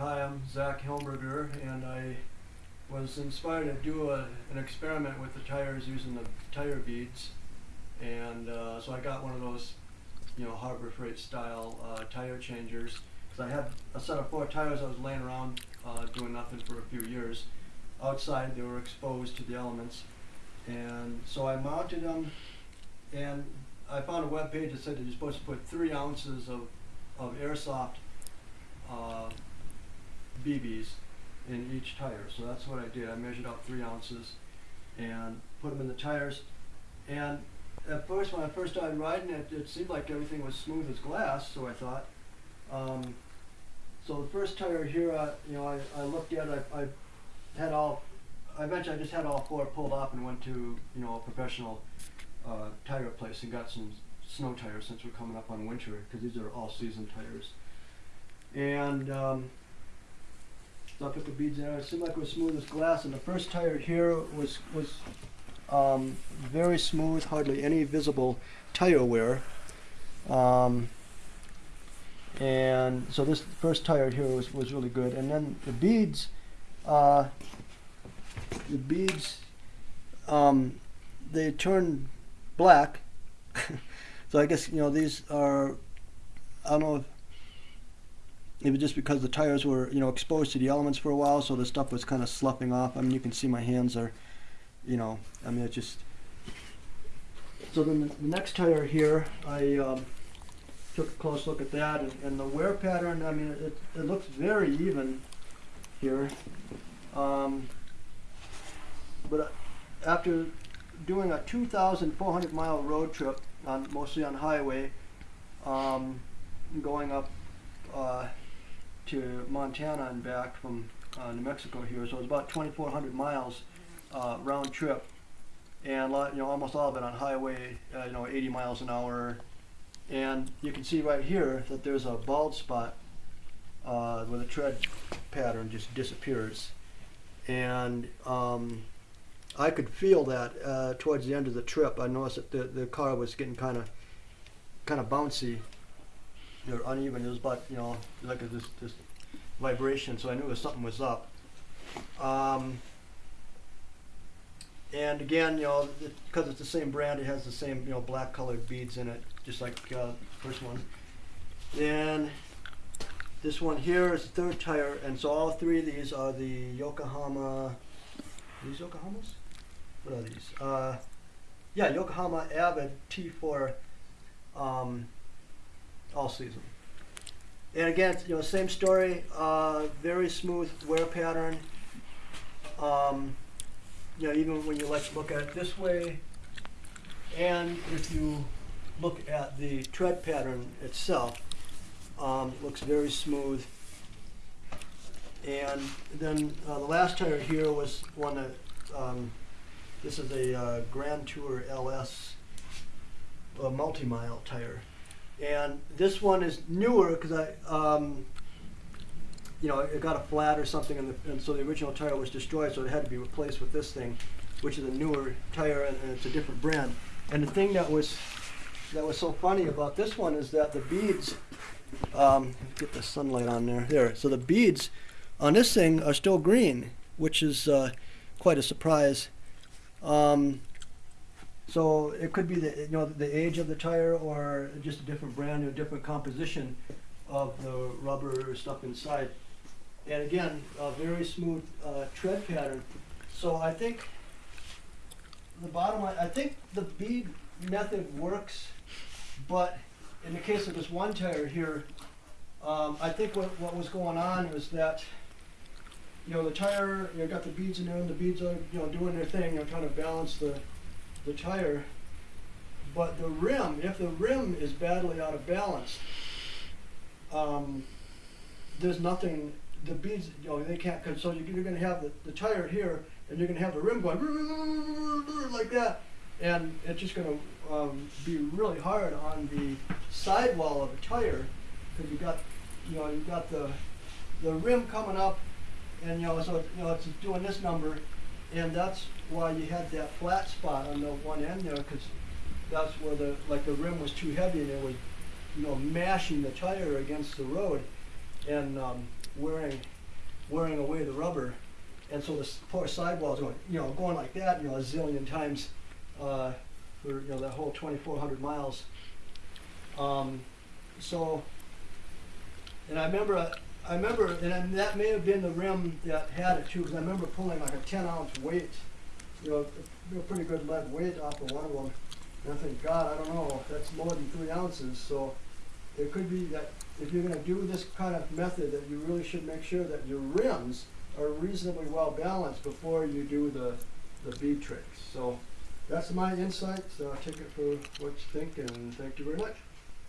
Hi, I'm Zach Helmberger, and I was inspired to do a, an experiment with the tires using the tire beads. And uh, so I got one of those, you know, Harbor Freight style uh, tire changers. Because I had a set of four tires I was laying around uh, doing nothing for a few years. Outside, they were exposed to the elements. And so I mounted them, and I found a web page that said that you're supposed to put three ounces of, of airsoft uh, BBs in each tire. So that's what I did. I measured out three ounces and put them in the tires. And at first, when I first started riding it, it seemed like everything was smooth as glass. So I thought. Um, so the first tire here, I, you know, I, I looked at it. I, I had all. I eventually, I just had all four pulled off and went to you know a professional uh, tire place and got some snow tires since we're coming up on winter because these are all season tires. And um, I put the beads in. It seemed like it was smooth as glass. And the first tire here was was um, very smooth, hardly any visible tire wear. Um, and so this first tire here was, was really good. And then the beads, uh, the beads, um, they turn black. so I guess you know these are. I don't know if it was just because the tires were you know exposed to the elements for a while, so the stuff was kind of sloughing off. I mean, you can see my hands are, you know, I mean it just. So then the, next tire here, I um, took a close look at that, and, and the wear pattern. I mean, it, it looks very even here, um, but after doing a 2,400 mile road trip on mostly on highway, um, going up uh, to Montana and back from uh, New Mexico here. So it was about 2,400 miles uh, round trip, and lot, you know almost all of it on highway, uh, you know 80 miles an hour. And you can see right here that there's a bald spot uh, where the tread pattern just disappears, and um, I could feel that uh, towards the end of the trip. I noticed that the, the car was getting kind of kind of bouncy or uneven. It was about you know like a, this this vibration, so I knew something was up. Um, and again, you know, because it's the same brand, it has the same you know black colored beads in it, just like uh, first one. Then this one here is the third tire, and so all three of these are the Yokohama. These Yokohamas? What are these? Uh, yeah, Yokohama Avid T4 um, all season. And again, you know, same story, uh, very smooth wear pattern. Um, you know, even when you like to look at it this way, and if you look at the tread pattern itself, um, it looks very smooth. And then uh, the last tire here was one that, um, this is a uh, Grand Tour LS uh, multi-mile tire. And this one is newer because I, um, you know, it got a flat or something, and, the, and, so the original tire was destroyed, so it had to be replaced with this thing, which is a newer tire, and, and it's a different brand. And the thing that was that was so funny about this one is that the beads, um, get the sunlight on there. There, so the beads on this thing are still green, which is uh, quite a surprise. Um, so it could be the you know the age of the tire or just a different brand or different composition of the rubber stuff inside. And again, a very smooth uh, tread pattern. So I think the bottom line, I think the bead method works, but in the case of this one tire here, um, I think what, what was going on was that you know the tire, you know, got the beads in there, and the beads are you know doing their thing, know, trying to balance the the tire, but the rim, if the rim is badly out of balance, um, there's nothing, the beads, you know, they can't, cause so you're gonna have the, the tire here, and you're gonna have the rim going like that, and it's just gonna um, be really hard on the sidewall of the tire, because you've got, you know, you've got the, the rim coming up, and you know, so you know, it's doing this number, and that's why you had that flat spot on the one end there, because that's where the like the rim was too heavy and it was, you know, mashing the tire against the road, and um, wearing, wearing away the rubber. And so this poor sidewall's going, you know, going like that, you know, a zillion times, uh, for, you know, that whole twenty-four hundred miles. Um, so, and I remember, I remember, and that may have been the rim that had it too, because I remember pulling like a ten ounce weight, you know, a, pretty good lead weight off of one of them. And I think, God, I don't know, that's more than three ounces, so it could be that if you're gonna do this kind of method, that you really should make sure that your rims are reasonably well balanced before you do the, the bead tricks. So that's my insight, so take it for what you think, and thank you very much.